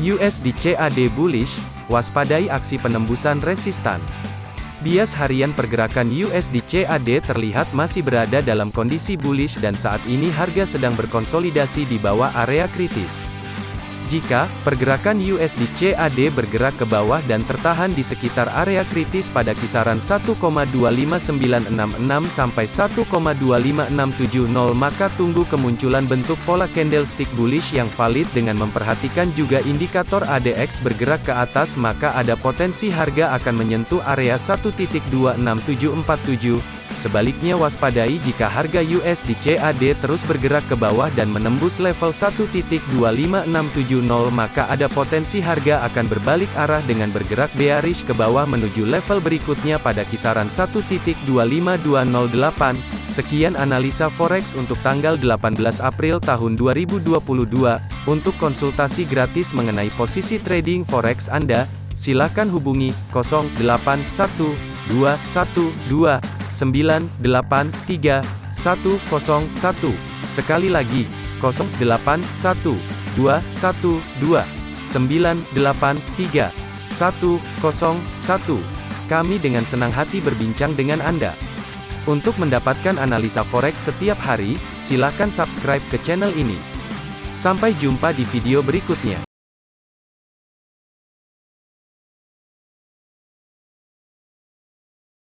USD CAD bullish, waspadai aksi penembusan resistan. Bias harian pergerakan USD CAD terlihat masih berada dalam kondisi bullish dan saat ini harga sedang berkonsolidasi di bawah area kritis. Jika pergerakan USD CAD bergerak ke bawah dan tertahan di sekitar area kritis pada kisaran 1,25966 sampai 1,25670 maka tunggu kemunculan bentuk pola candlestick bullish yang valid dengan memperhatikan juga indikator ADX bergerak ke atas maka ada potensi harga akan menyentuh area 1.26747 Sebaliknya waspadai jika harga USD CAD terus bergerak ke bawah dan menembus level 1.25670 maka ada potensi harga akan berbalik arah dengan bergerak bearish ke bawah menuju level berikutnya pada kisaran 1.25208. Sekian analisa forex untuk tanggal 18 April tahun 2022. Untuk konsultasi gratis mengenai posisi trading forex Anda, silakan hubungi 081212 983 101. Sekali lagi, 0812 123 101. Kami dengan senang hati berbincang dengan Anda. Untuk mendapatkan analisa forex setiap hari, silakan subscribe ke channel ini. Sampai jumpa di video berikutnya.